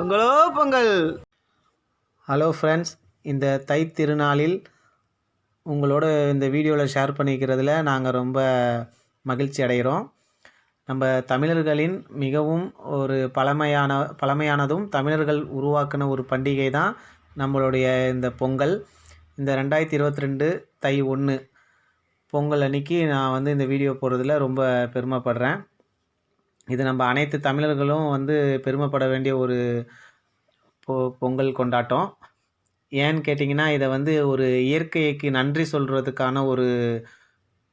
பொங்கலோ Pongal. Hello friends இந்த தை திருநாளில் உங்களோட இந்த வீடியோவில் ஷேர் பண்ணிக்கிறதுல நாங்கள் ரொம்ப மகிழ்ச்சி அடைகிறோம். நம்ம தமிழர்களின் மிகவும் ஒரு பழமையான பழமையானதும் தமிழர்கள் உருவாக்கின ஒரு பண்டிகை தான் நம்மளுடைய இந்த பொங்கல். இந்த ரெண்டாயிரத்தி இருபத்தி ரெண்டு தை ஒன்று பொங்கல் அன்னைக்கு நான் வந்து இந்த வீடியோ போடுறதில் ரொம்ப பெருமைப்படுறேன். இது நம்ம அனைத்து தமிழர்களும் வந்து பெருமைப்பட வேண்டிய ஒரு பொ பொங்கல் கொண்டாட்டம். ஏன்னு கேட்டிங்கன்னா இதை வந்து ஒரு இயற்கைக்கு நன்றி சொல்கிறதுக்கான ஒரு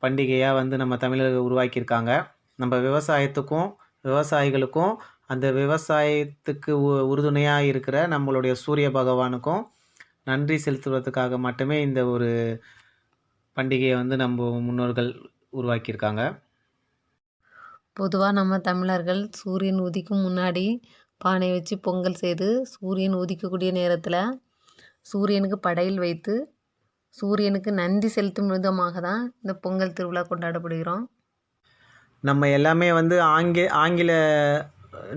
பண்டிகையாக வந்து நம்ம தமிழர்கள் உருவாக்கியிருக்காங்க. நம்ம விவசாயத்துக்கும் விவசாயிகளுக்கும் அந்த விவசாயத்துக்கு உ உறுதுணையாக இருக்கிற நம்மளுடைய சூரிய பகவானுக்கும் நன்றி செலுத்துவதற்காக மட்டுமே இந்த ஒரு பண்டிகையை வந்து நம்ம முன்னோர்கள் உருவாக்கியிருக்காங்க. பொதுவாக நம்ம தமிழர்கள் சூரியன் உதிக்கும் முன்னாடி பானை வச்சு பொங்கல் செய்து சூரியன் உதிக்கக்கூடிய நேரத்தில் சூரியனுக்கு படையல் வைத்து சூரியனுக்கு நன்றி செலுத்தும் விதமாக தான் இந்த பொங்கல் திருவிழா கொண்டாடப்படுகிறோம். நம்ம எல்லாமே வந்து ஆங்கி ஆங்கில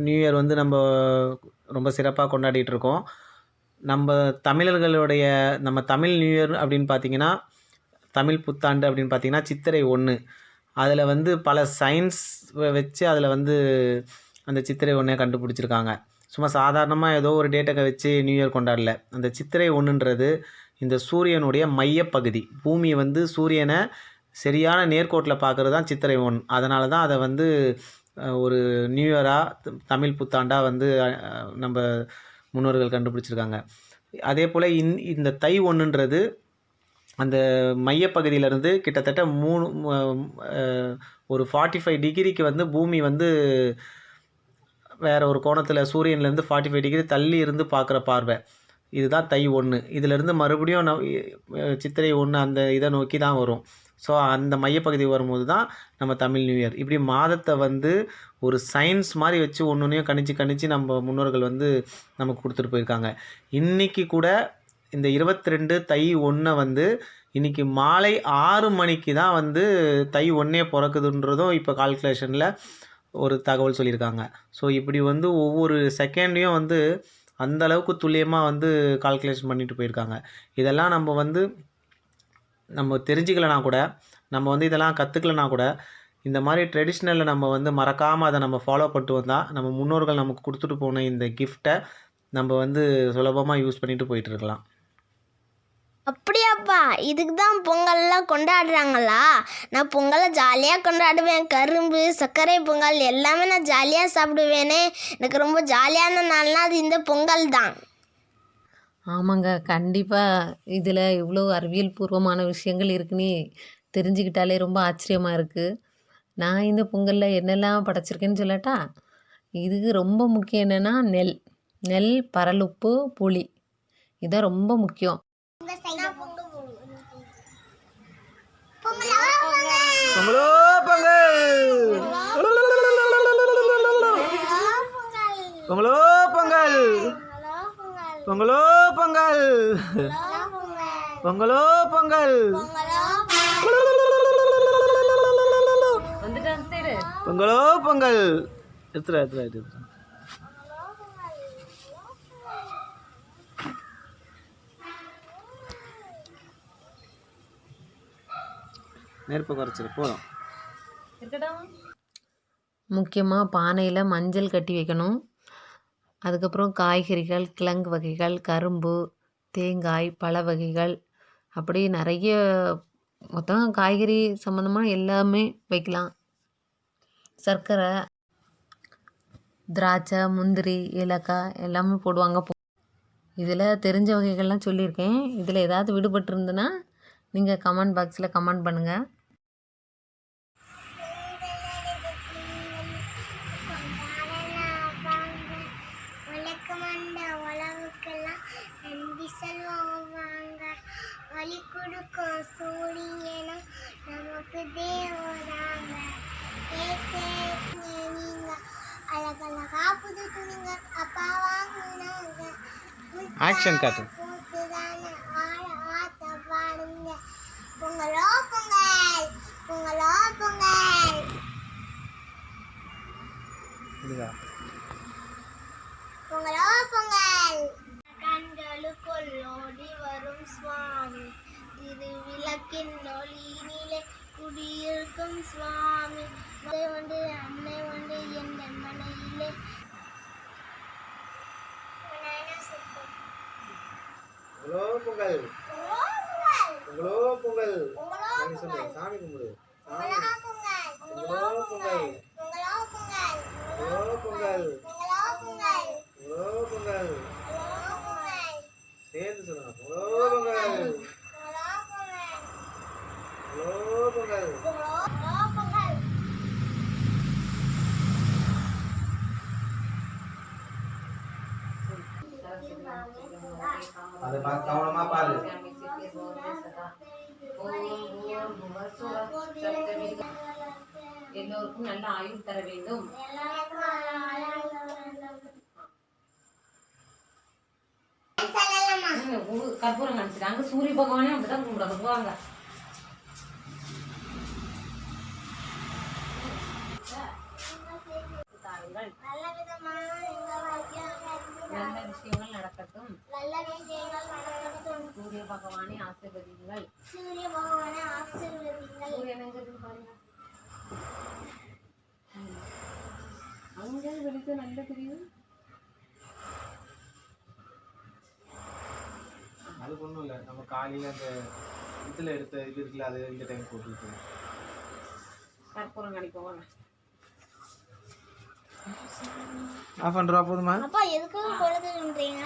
நியூ இயர் வந்து நம்ம ரொம்ப சிறப்பாக கொண்டாடிட்டு இருக்கோம். நம்ம தமிழர்களுடைய நம்ம தமிழ் நியூ இயர் அப்படின்னு பார்த்தீங்கன்னா தமிழ் புத்தாண்டு அப்படின்னு பார்த்தீங்கன்னா சித்திரை ஒன்று அதில் வந்து பல சயின்ஸ் வச்சு அதில் வந்து அந்த சித்திரை ஒன்றை கண்டுபிடிச்சிருக்காங்க. சும்மா சாதாரணமாக ஏதோ ஒரு டேட்டக்கை வச்சு நியூ இயர் கொண்டாடல. அந்த சித்திரை ஒன்றுன்றது இந்த சூரியனுடைய மையப்பகுதி. பூமி வந்து சூரியனை சரியான நேர்கோட்டில் பார்க்குறது தான் சித்திரை ஒன் அதனால தான் அதை வந்து ஒரு நியூ இயராக தமிழ் புத்தாண்டாக வந்து நம்ம முன்னோர்கள் கண்டுபிடிச்சிருக்காங்க. அதே போல் இந் இந்த தை ஒன்றுன்றது அந்த மையப்பகுதியிலேருந்து கிட்டத்தட்ட மூணு ஒரு ஃபார்ட்டி ஃபைவ் டிகிரிக்கு வந்து பூமி வந்து வேறு ஒரு கோணத்தில் சூரியன்லேருந்து ஃபார்ட்டி ஃபைவ் டிகிரி தள்ளி இருந்து பார்க்குற பார்வை. இதுதான் தை ஒன்று இதிலேருந்து மறுபடியும் ந- சித்திரை ஒன்று அந்த இதை நோக்கி தான் வரும். ஸோ அந்த மையப்பகுதி வரும்போது தான் நம்ம தமிழ் நியூ இயர் இப்படி மாதத்தை வந்து ஒரு சயின்ஸ் மாதிரி வச்சு ஒன்று ஒன்றையும் கணிச்சு கணிச்சு நம்ம முன்னோர்கள் வந்து நமக்கு கொடுத்துட்டு போயிருக்காங்க. இன்றைக்கி கூட இந்த இருபத்தி ரெண்டு தை ஒன்றை வந்து இன்றைக்கி மாலை ஆறு மணிக்கு தான் வந்து தை ஒன்றே பிறக்குதுன்றதும் இப்போ கால்குலேஷனில் ஒரு தகவல் சொல்லியிருக்காங்க. ஸோ இப்படி வந்து ஒவ்வொரு செகண்டையும் வந்து அந்த அளவுக்கு துல்லியமாக வந்து கால்குலேஷன் பண்ணிட்டு போயிருக்காங்க. இதெல்லாம் நம்ம வந்து நம்ம தெரிஞ்சுக்கலனா கூட நம்ம வந்து இதெல்லாம் கற்றுக்கலனா கூட இந்த மாதிரி ட்ரெடிஷ்னலில் நம்ம வந்து மறக்காமல் அதை நம்ம ஃபாலோ பண்ணிட்டு வந்தால் நம்ம முன்னோர்கள் நமக்கு கொடுத்துட்டு போன இந்த கிஃப்ட்டை நம்ம வந்து சுலபமாக யூஸ் பண்ணிட்டு போயிட்டு இருக்கலாம். அப்படியாப்பா இதுக்கு தான் பொங்கல்லாம் கொண்டாடுறாங்களா? நான் பொங்கலை ஜாலியாக கொண்டாடுவேன். கரும்பு சர்க்கரை பொங்கல் எல்லாமே நான் ஜாலியாக சாப்பிடுவேனே. எனக்கு ரொம்ப ஜாலியான நாள்னா அது இந்த பொங்கல் தான். ஆமாங்க கண்டிப்பாக இதில் இவ்வளோ அறிவியல் பூர்வமான விஷயங்கள் இருக்குன்னு தெரிஞ்சுக்கிட்டாலே ரொம்ப ஆச்சரியமாக இருக்குது நான் இந்த பொங்கலில் என்னெல்லாம் படைச்சிருக்கேன்னு சொல்லட்டா இதுக்கு ரொம்ப முக்கியம் என்னென்னா நெல். நெல் பரலுப்பு புளி. இதான் ரொம்ப முக்கியம். பொங்கலோ பொங்கல். பொங்கலோ பொங்கல். பொங்கலோ பொங்கல். பொங்கலோ பொங்கல். பொங்கலோ பொங்கல். எடுத்துடா எடுத்துடா நெருப்பு குறைச்சிரு போதும். முக்கியமாக பானையில் மஞ்சள் கட்டி வைக்கணும். அதுக்கப்புறம் காய்கறிகள் கிழங்கு வகைகள் கரும்பு தேங்காய் பழ வகைகள் அப்படி நிறைய மொத்தம் காய்கறி சம்மந்தமாக எல்லாமே வைக்கலாம். சர்க்கரை திராட்சை முந்திரி ஏலக்காய் எல்லாமே போடுவாங்க. இதில் தெரிஞ்ச வகைகள்லாம் சொல்லியிருக்கேன். இதில் ஏதாவது விடுபட்டிருந்துன்னா நீங்கள் கமெண்ட் பாக்ஸில் கமெண்ட் பண்ணுங்கள் தேவதாங்க நீங்க. அழகழகா புது துணிங்க. அப்பா வாங்கினாங்க. ஆக்ஷன் காட்டு. பொங்கலோ பொங்கல். பொங்கலோ பொங்கல். பொங்கலோ பொங்கல். கண்களுக்குள் ஓடி வரும் சுவாமி. திருவிளக்கின் ஒளியினிலே குடியிருக்கும் சுவாமி. உண்டு அன்னை உண்டு என் மனையிலே உங்களோ பொங்கல் உங்களோ பொங்கல் சாமி கும்பிடு. உங்களோ பொங்கல் உங்களோ பொங்கல் உங்களோ பொங்கல் சேர்ந்து சொல்லுங்க உங்களோ பொங்கல் உங்களோ பொங்கல் அதை பார்த்து கவனமா பாரு. எல்லோருக்கும் நல்ல ஆயுள் தர வேண்டும். கற்பூரம் காமிச்சிட்டாங்க. சூரிய பகவானே அப்படிதான் கும்பிட வருவாங்க தாருங்கள். நல்ல விதமான இந்த வாக்கியம் நல்ல விஷயங்கள் நடக்கட்டும் நல்ல விஷயங்கள் நடக்கட்டும் சூரிய பகவானை ஆசீர்வதிங்கள் சூரிய பகவானை ஆசீர்வதிங்கள் சூரியன் எங்க இருக்கு பாருங்க. அங்க வெளிச்சம் நல்ல தெரியுது அது ஒன்றும் இல்லை. நம்ம காலையில் அந்த இதில் எடுத்த இது இருக்குல்ல அது இந்த டைம் போட்டுருக்கு கற்பூரம் கணிப்போம் ஆஃப் பண்ணுறா போதுமா? அப்பா எதுக்காக பொழுதுன்றீங்க